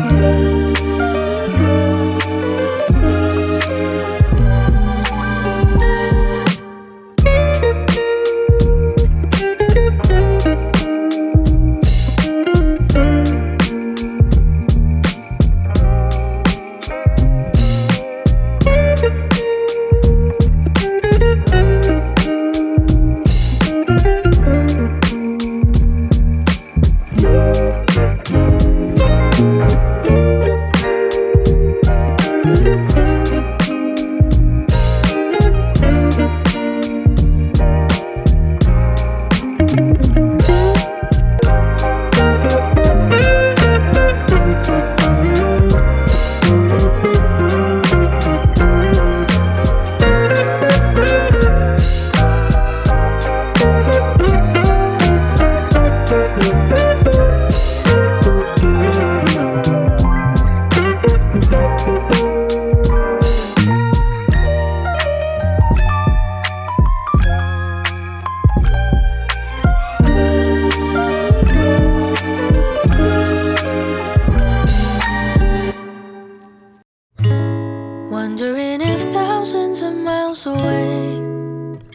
Wondering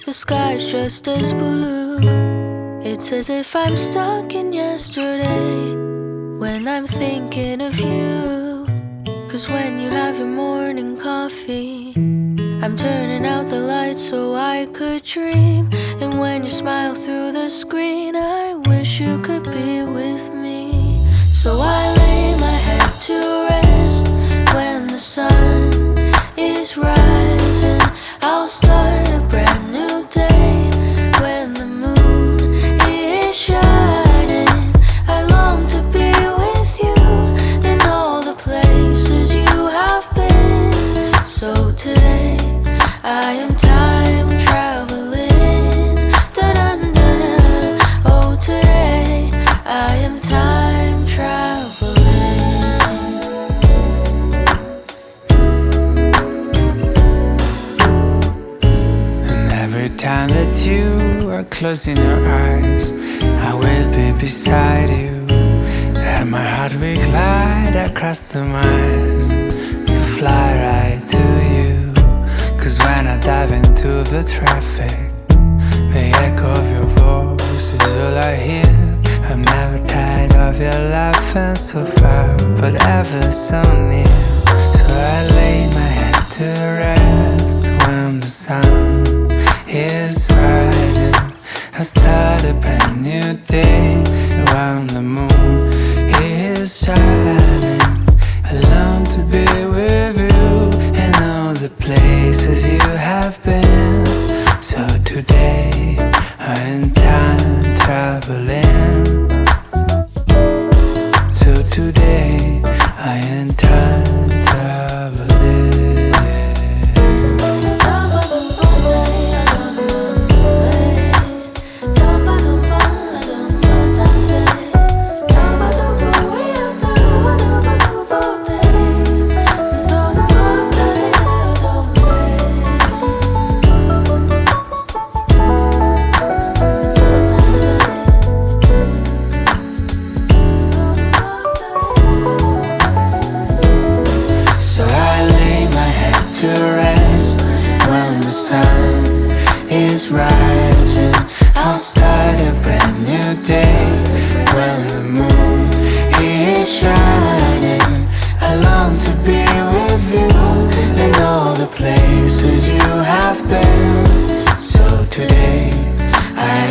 the sky's just as blue. It's as if I'm stuck in yesterday when I'm thinking of you. Cause when you have your morning coffee, I'm turning out the lights so I could dream. And when you smile through the screen, I wish you could be with me. So I closing your eyes, I will be beside you. And my heart will glide across the miles to fly right to you. Cause when I dive into the traffic, the echo of your voice is all I hear. I'm never tired of your laughing so far, but ever so near. So I lay my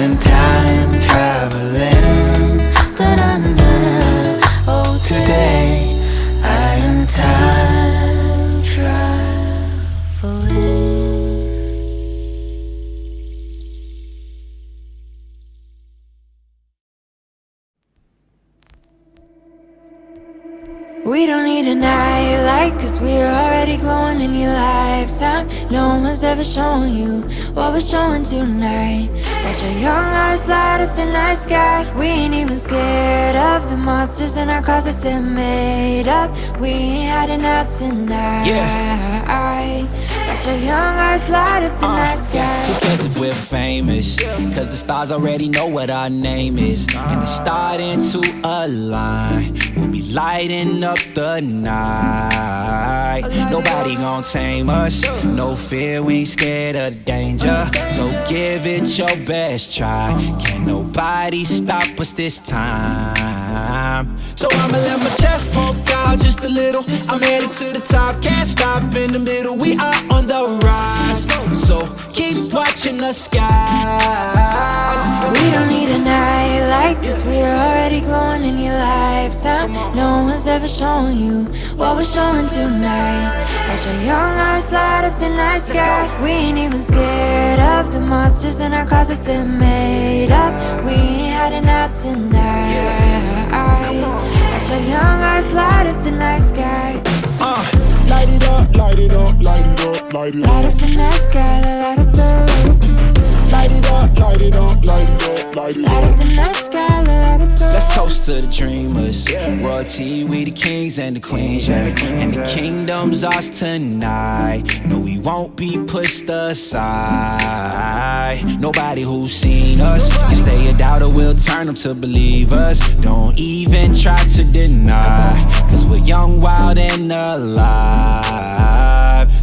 I am time traveling. Da-dun-dun. Oh, today I am time traveling. We don't need an eye light Cause we're already glowing in your lifetime No one's ever shown you what we're showing tonight Watch our young eyes light up the night sky We ain't even scared of the monsters in our closets They're made up We ain't hiding out tonight Yeah. Watch your young eyes light up the uh, night sky. Who cares if we're famous? Cause the stars already know what our name is. And it's starting to align. We'll lighting up the night. Nobody gon' tame us. No fear, we ain't scared of danger. So give it your best try. Can nobody stop us this time? So I'ma let my chest poke out just a little. I'm headed to the top, can't stop in the middle. We are on the rise. So keep watching the skies. We don't need like this. We're already glowing in your lifetime. No one's ever shown you what we're showing tonight. Watch your young eyes light up the night sky. We ain't even scared of the monsters in our closets. They're made up. We ain't heading out tonight. Watch your young eyes light up the night sky. Uh, light it up, light it up, light it up, light it up. Light up the night sky, light up the roof. Light it up, light it up, light it up, light it up. Light up the night sky, light up the Let's toast to the dreamers. Royalty, we the kings and the queens, yeah. And the kingdom's ours tonight. No, we won't be pushed aside. Nobody who's seen us can stay a doubter, we'll turn them to believers. Don't even try to deny, cause we're young, wild, and alive.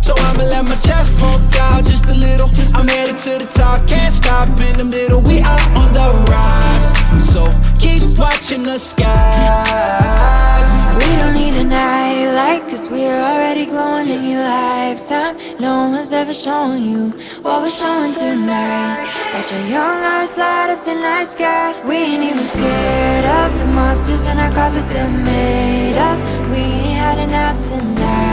So I'ma let my chest poke out just a little. I'm headed to the top, can't stop in the middle. We are on the rise. So keep watching the skies. We don't need a night light, cause we're already glowing in your lifetime. No one's ever shown you what we're showing tonight. Watch our young eyes light up the night sky. We ain't even scared of the monsters in our closets, they're made up. We ain't heading out tonight.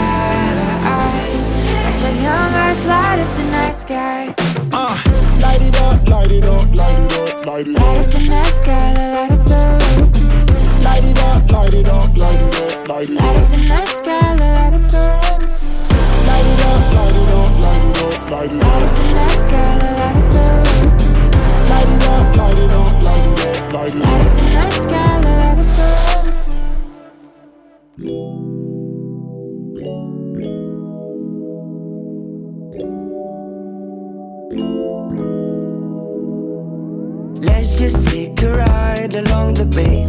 Watch your young eyes light up the night sky. Uh, light it up, light it up, light it up, light it up. Light up the night sky, light up the roof. Light it up, light it up, light it up, light it up. Light up the night sky, light up the roof. Light it up, light it up, light it up, light it up. Light up the night sky, the bay.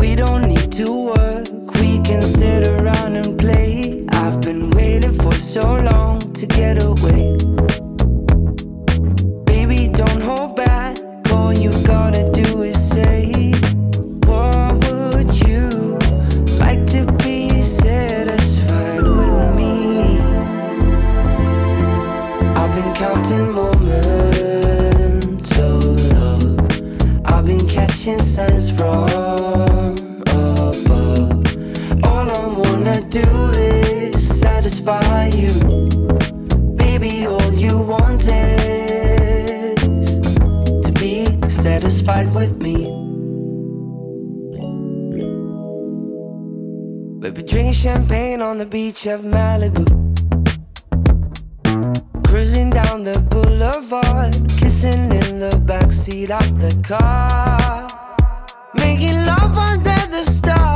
We don't need to work, we can sit around and play. I've been waiting for so long to get away. Wanna do is satisfy you. Baby, all you want is to be satisfied with me. Baby, drinking champagne on the beach of Malibu. Cruising down the boulevard, kissing in the backseat of the car. Making love under the stars.